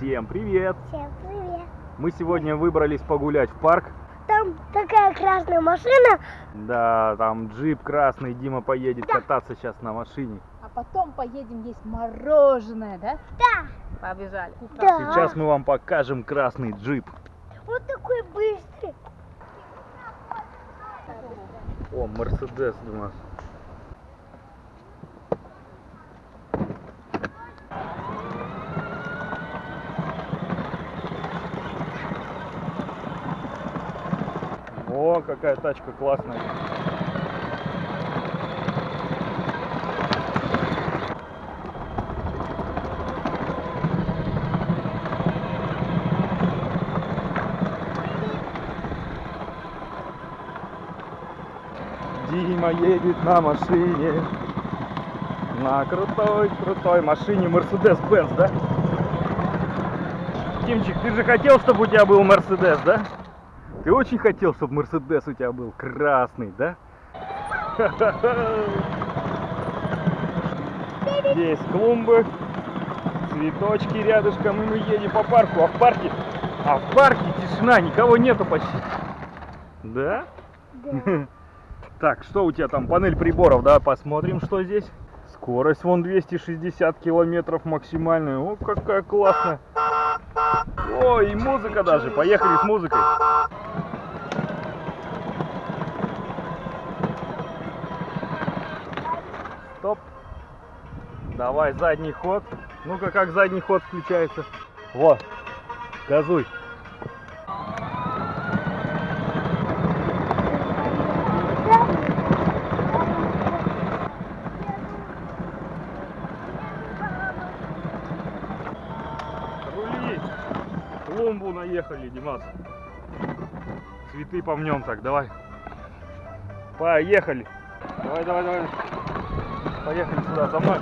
Всем привет! Всем привет. Мы сегодня выбрались погулять в парк. Там такая красная машина. Да, там джип красный, Дима поедет Да. кататься сейчас на машине. А потом поедем есть мороженое, да? Да. Побежали. Да. Сейчас мы вам покажем красный джип. Вот такой быстрый. О, Мерседес у нас. О, какая тачка классная. Дима едет на машине. На крутой, крутой машине Mercedes-Benz, да? Димчик, ты же хотел, чтобы у тебя был Мерседес, да? Ты очень хотел, чтобы Мерседес у тебя был красный, да? Здесь клумбы, цветочки рядышком, и мы едем по парку. А в парке, а в парке тишина, никого нету почти. Да? Да. Так, что у тебя там? Панель приборов, да? Посмотрим, что здесь. Скорость вон 260 километров максимальная. О, какая классная. О, и музыка даже. Поехали с музыкой. Стоп. Давай задний ход. Ну-ка, как задний ход включается. Вот. Газуй. Рули! Клумбу наехали, Димас. Цветы помнем так, давай. Поехали. Давай, давай, давай. Поехали сюда, за мной.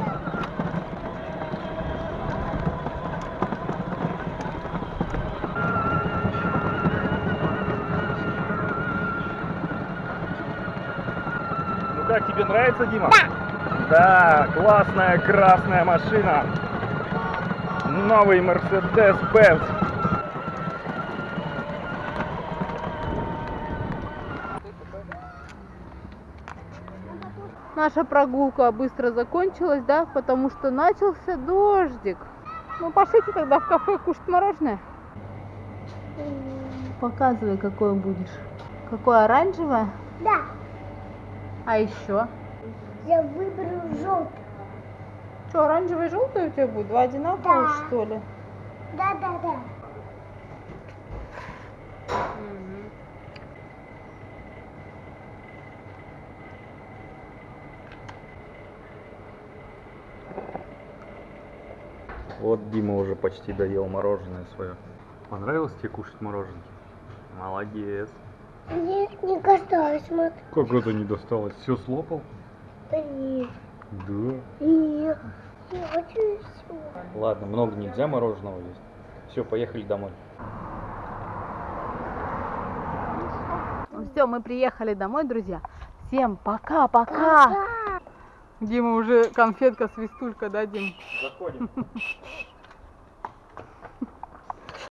Ну как, тебе нравится, Дима? Да, классная красная машина. Новый Mercedes-Benz. Наша прогулка быстро закончилась, да, потому что начался дождик. Ну, пошлите тогда в кафе кушать мороженое. Показывай, какое будешь. Какое оранжевое? Да. А еще? Я выберу желтый. Что, оранжевое и желтое у тебя будет? Два одинаковых, Да. что ли? Да, да, да. Вот Дима уже почти доел мороженое свое. Понравилось тебе кушать мороженое? Молодец. Мне не касалось, смотри. Как это не досталось? Все слопал? Да нет. Да. Нет. Я хочу все. Ладно, много нельзя мороженого есть. Все, поехали домой. Все, мы приехали домой, друзья. Всем пока-пока. Дима уже конфетка, свистулька, да, Дим? Заходим.